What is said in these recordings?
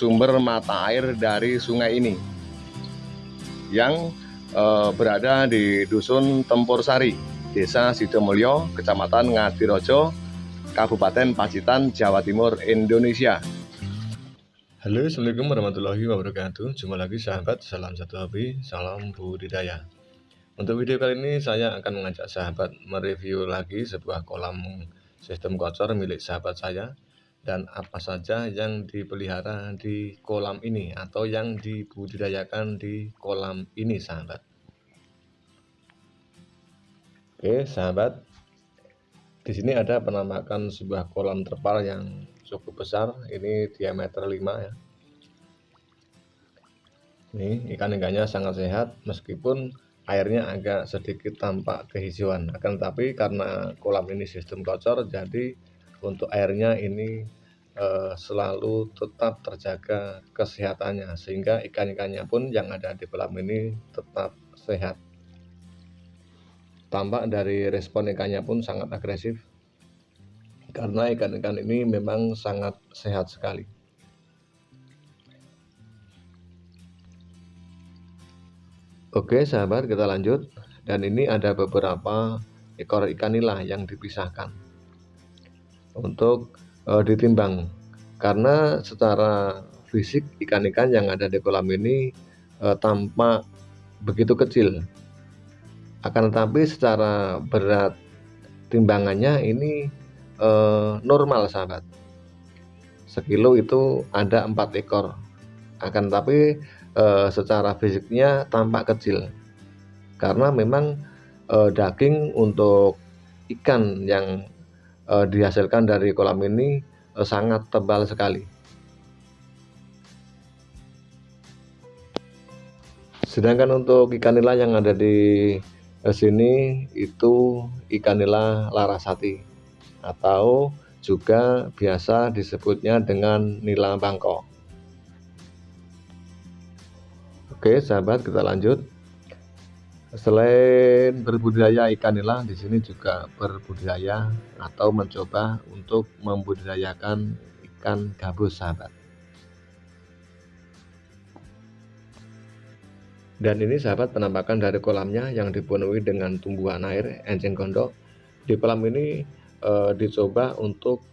sumber mata air dari sungai ini yang uh, berada di Dusun Tempur Sari, Desa Sidomulyo, Kecamatan Ngadirojo, Kabupaten Pacitan, Jawa Timur, Indonesia. Halo, Assalamualaikum warahmatullahi wabarakatuh. Jumpa lagi sahabat, salam satu hobi, salam budidaya. Untuk video kali ini saya akan mengajak sahabat mereview lagi sebuah kolam sistem kocor milik sahabat saya dan apa saja yang dipelihara di kolam ini atau yang dibudidayakan di kolam ini sahabat. Oke sahabat. Di sini ada penampakan sebuah kolam terpal yang cukup besar. Ini diameter 5 ya. Ini ikan-ikannya sangat sehat meskipun airnya agak sedikit tampak kehijauan. Akan tapi karena kolam ini sistem kocor jadi untuk airnya ini eh, selalu tetap terjaga kesehatannya sehingga ikan-ikannya pun yang ada di kolam ini tetap sehat. Tampak dari respon ikannya pun sangat agresif karena ikan-ikan ini memang sangat sehat sekali. Oke sahabat kita lanjut. Dan ini ada beberapa ekor ikan nila yang dipisahkan untuk e, ditimbang. Karena secara fisik ikan-ikan yang ada di kolam ini e, tampak begitu kecil. Akan tetapi secara berat timbangannya ini e, normal sahabat sekilo itu ada empat ekor. Akan tapi e, secara fisiknya tampak kecil. Karena memang e, daging untuk ikan yang e, dihasilkan dari kolam ini e, sangat tebal sekali. Sedangkan untuk ikan nila yang ada di sini itu ikan nila larasati atau juga biasa disebutnya dengan nila bangkok. Oke, sahabat, kita lanjut. Selain berbudidaya ikan nila, di sini juga berbudidaya atau mencoba untuk membudidayakan ikan gabus, sahabat. Dan ini sahabat penampakan dari kolamnya yang dipenuhi dengan tumbuhan air enceng gondok. Di kolam ini e, dicoba untuk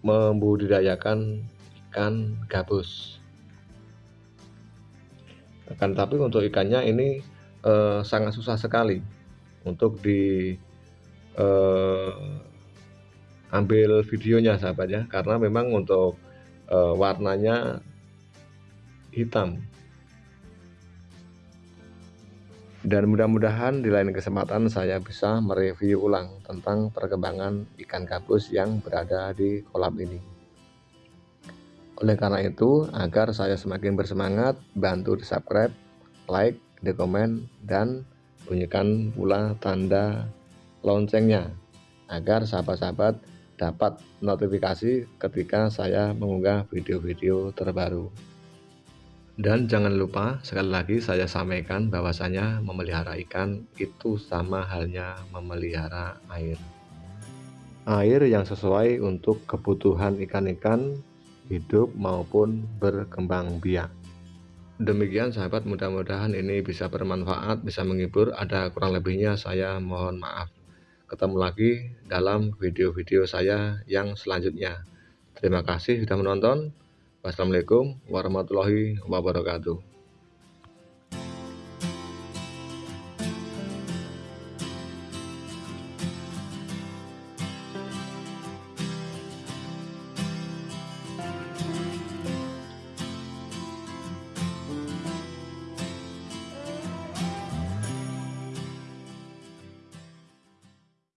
membudidayakan ikan gabus. Akan tapi untuk ikannya ini eh, sangat susah sekali untuk di eh, ambil videonya sahabat ya. Karena memang untuk eh, warnanya hitam. Dan mudah-mudahan di lain kesempatan saya bisa mereview ulang tentang perkembangan ikan gabus yang berada di kolam ini. Oleh karena itu agar saya semakin bersemangat bantu di subscribe like di komen dan bunyikan pula tanda loncengnya agar sahabat-sahabat dapat notifikasi ketika saya mengunggah video-video terbaru. Dan jangan lupa sekali lagi saya sampaikan bahwasanya memelihara ikan itu sama halnya memelihara air. Air yang sesuai untuk kebutuhan ikan-ikan hidup maupun berkembang biak. Demikian sahabat mudah-mudahan ini bisa bermanfaat, bisa menghibur. Ada kurang lebihnya saya mohon maaf. Ketemu lagi dalam video-video saya yang selanjutnya. Terima kasih sudah menonton. Wassalamualaikum warahmatullahi wabarakatuh.